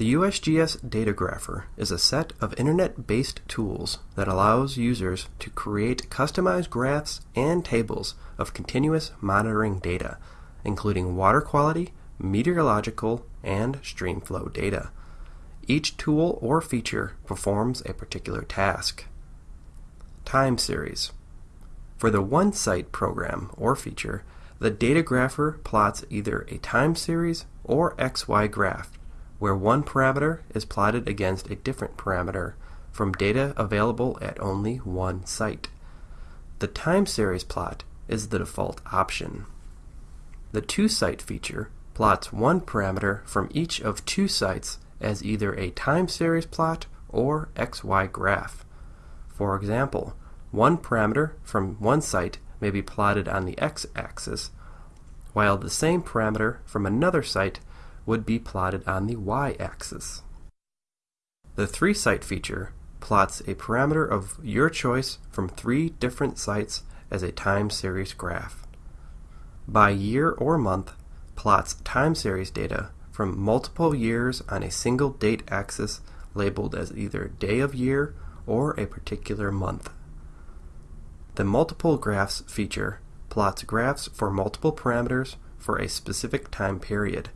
The USGS Datagrapher is a set of internet-based tools that allows users to create customized graphs and tables of continuous monitoring data, including water quality, meteorological, and streamflow data. Each tool or feature performs a particular task. Time series. For the one site program or feature, the datagrapher plots either a time series or XY graph where one parameter is plotted against a different parameter from data available at only one site. The time series plot is the default option. The two-site feature plots one parameter from each of two sites as either a time series plot or XY graph. For example, one parameter from one site may be plotted on the x-axis, while the same parameter from another site would be plotted on the y-axis. The three-site feature plots a parameter of your choice from three different sites as a time series graph. By year or month, plots time series data from multiple years on a single date axis labeled as either day of year or a particular month. The multiple graphs feature plots graphs for multiple parameters for a specific time period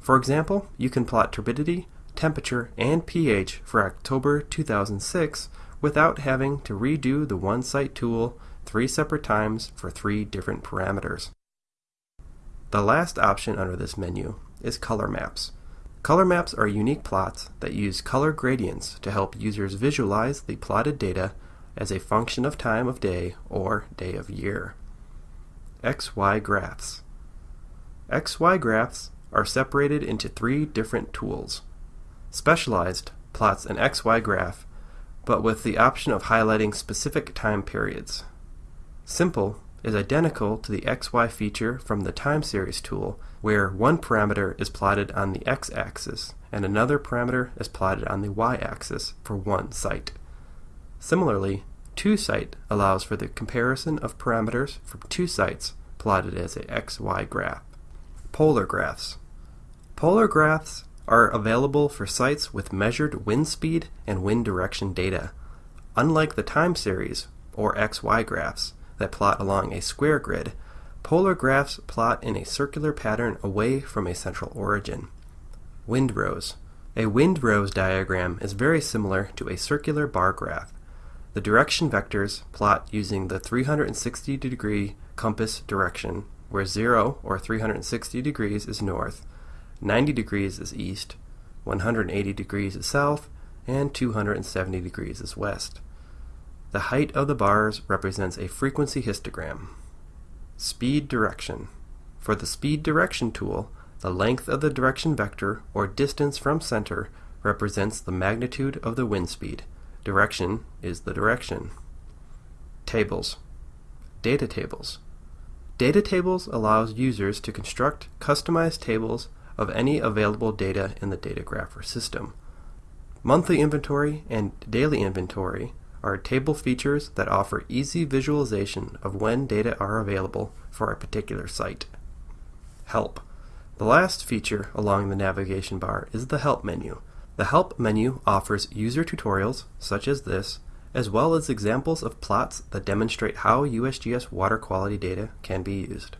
for example, you can plot turbidity, temperature, and pH for October 2006 without having to redo the one site tool three separate times for three different parameters. The last option under this menu is color maps. Color maps are unique plots that use color gradients to help users visualize the plotted data as a function of time of day or day of year. XY graphs. XY graphs are separated into three different tools. Specialized plots an XY graph, but with the option of highlighting specific time periods. Simple is identical to the XY feature from the time series tool, where one parameter is plotted on the x-axis and another parameter is plotted on the y-axis for one site. Similarly, two-site allows for the comparison of parameters from two sites plotted as a XY graph. Polar graphs. Polar graphs are available for sites with measured wind speed and wind direction data. Unlike the time series, or XY graphs, that plot along a square grid, polar graphs plot in a circular pattern away from a central origin. Wind rose. A wind rose diagram is very similar to a circular bar graph. The direction vectors plot using the 360 degree compass direction where 0 or 360 degrees is north, 90 degrees is east, 180 degrees is south, and 270 degrees is west. The height of the bars represents a frequency histogram. Speed direction. For the speed direction tool, the length of the direction vector or distance from center represents the magnitude of the wind speed. Direction is the direction. Tables. Data tables. Data tables allows users to construct customized tables of any available data in the data grapher system. Monthly inventory and daily inventory are table features that offer easy visualization of when data are available for a particular site. Help. The last feature along the navigation bar is the Help menu. The Help menu offers user tutorials, such as this, as well as examples of plots that demonstrate how USGS water quality data can be used.